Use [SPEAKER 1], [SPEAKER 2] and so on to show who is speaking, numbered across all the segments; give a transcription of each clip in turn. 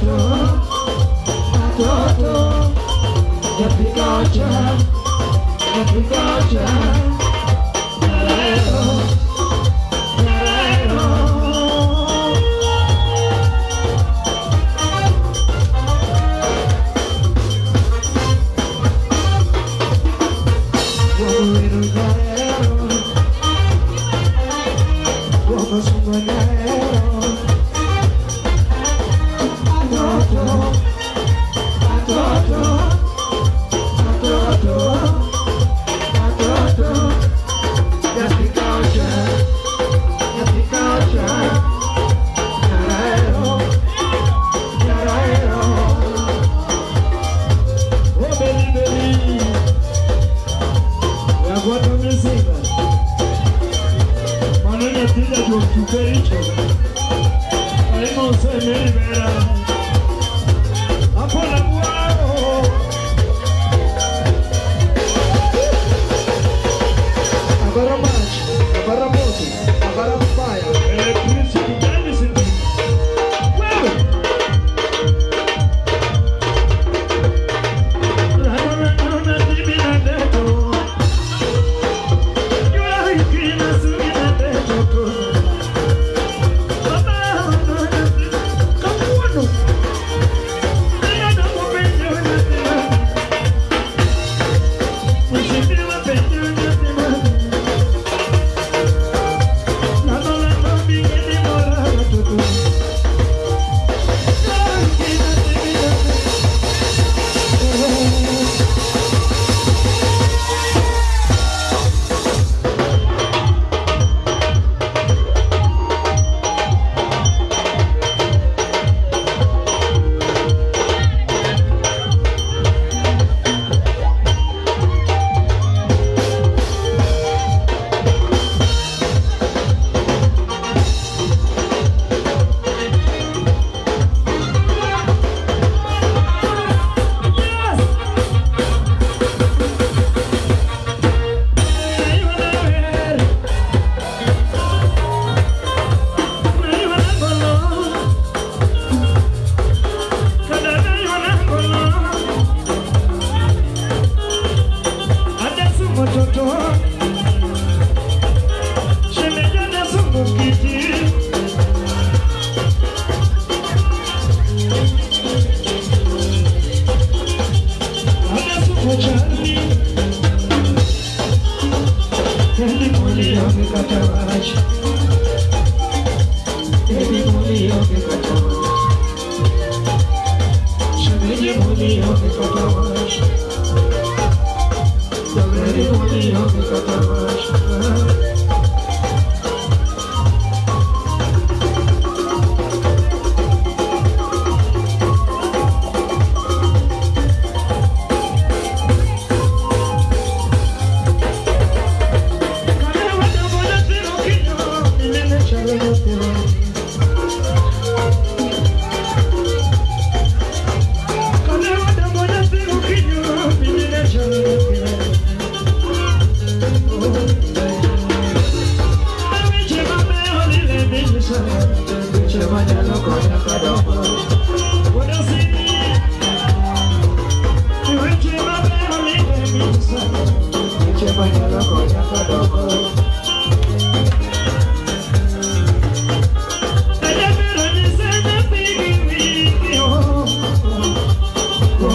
[SPEAKER 1] Toto, Toto, Jeffrey Gotcha, Jeffrey Gotcha. aceite, a emoção é melhor. A palavra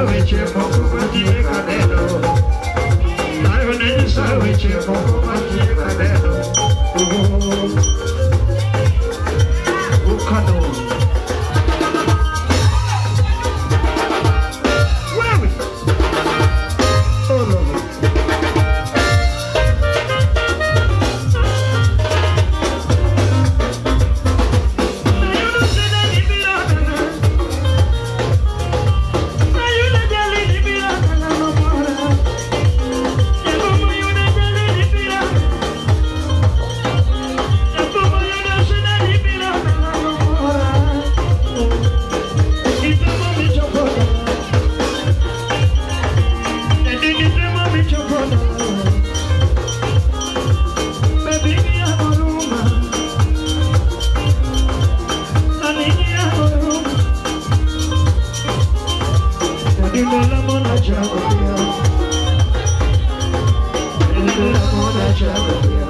[SPEAKER 1] Richie Poker. ever feel. Little that you.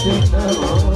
[SPEAKER 1] Thank you.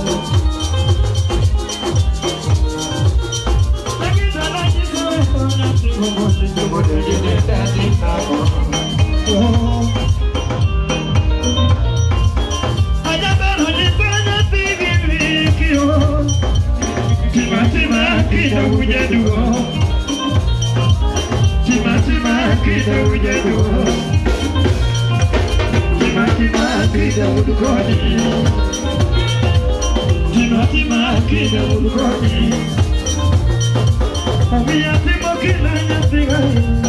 [SPEAKER 1] Tima, tima, kida, ulukoni. Oh, we are que la ya se